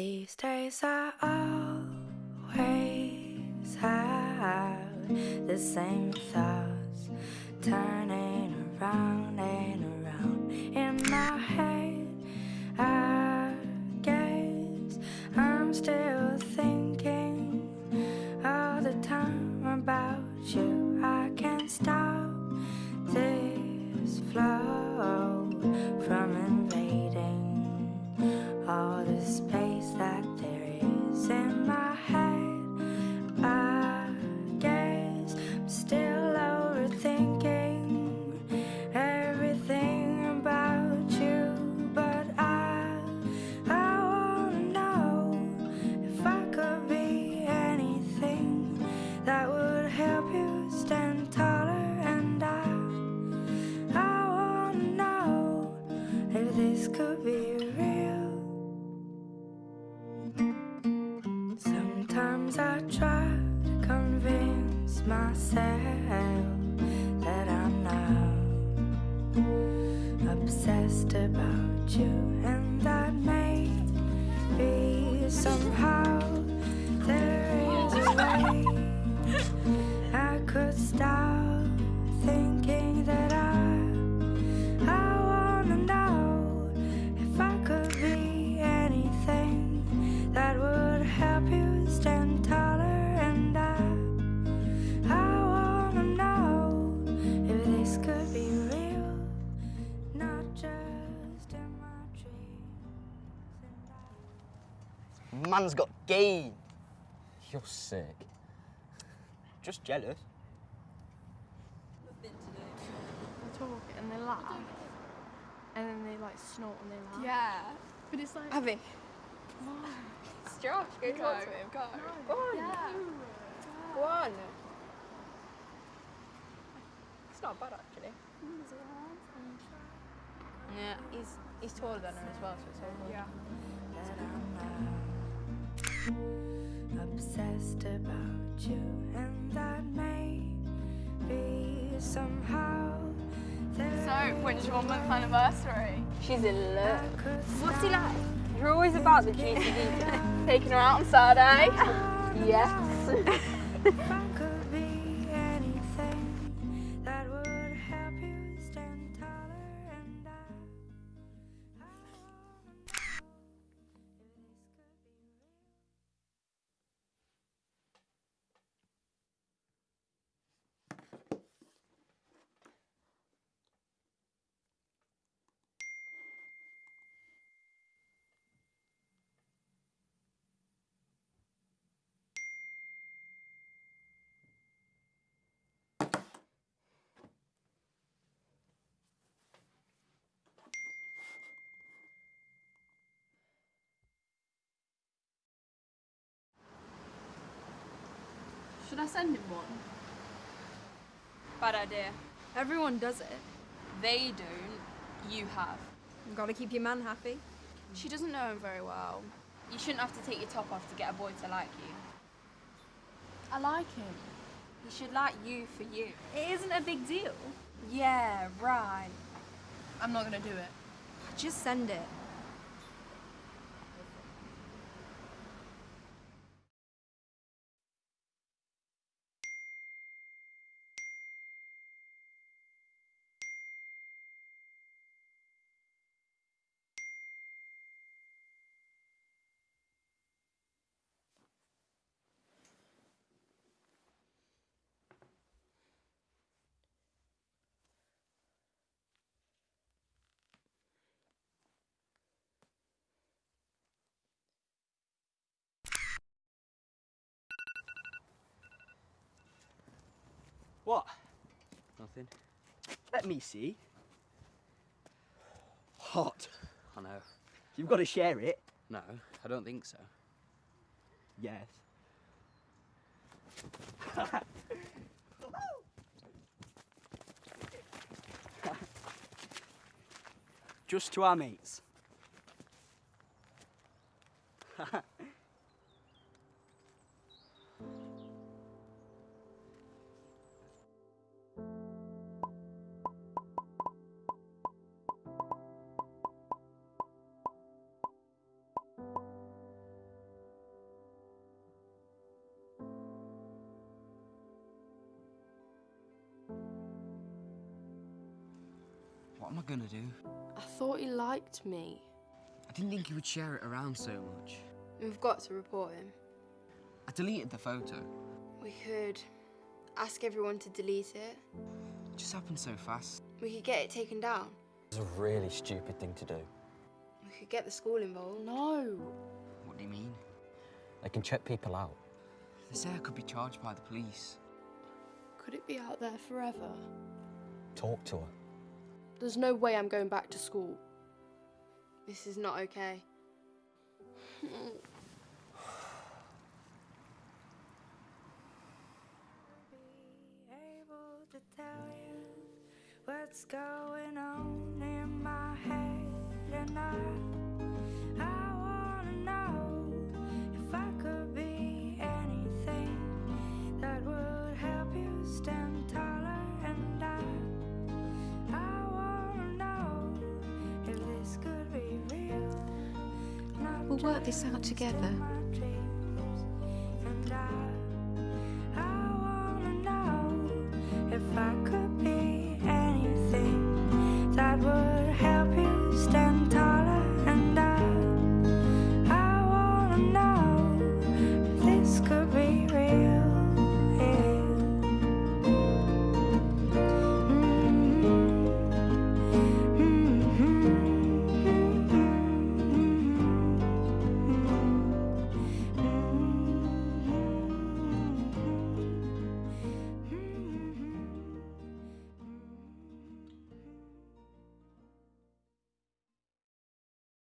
These days I always have the same thoughts turning around and around myself Man's got game. You're sick. Just jealous. They talk and they laugh. And then they like snort and they laugh. Yeah. But it's like. Abby. It's Josh. Go, talk to him. Go. Go on. Yeah. Go on. It's not bad actually. Yeah, he's he's taller than her as well, so it's all good. Yeah. That I'm not obsessed about you, and that maybe somehow there So, when's your one month anniversary? She's in love. What's he like? You're always about the GTD. Taking her out on Saturday. yes. Should I send him one? Bad idea. Everyone does it. They don't. You have. You gotta keep your man happy. She doesn't know him very well. You shouldn't have to take your top off to get a boy to like you. I like him. He should like you for you. It isn't a big deal. Yeah, right. I'm not gonna do it. Just send it. What? Nothing. Let me see. Hot. I know. You've got to share it. No, I don't think so. Yes. Just to our mates. What am I gonna do? I thought he liked me. I didn't think he would share it around so much. We've got to report him. I deleted the photo. We could ask everyone to delete it. It just happened so fast. We could get it taken down. It's a really stupid thing to do. We could get the school involved. No. What do you mean? They can check people out. They say I could be charged by the police. Could it be out there forever? Talk to her. There's no way I'm going back to school. This is not okay. be able to tell you what's going on in my head and I I wanna know if I could be anything that would help you stand taller We'll work this out together.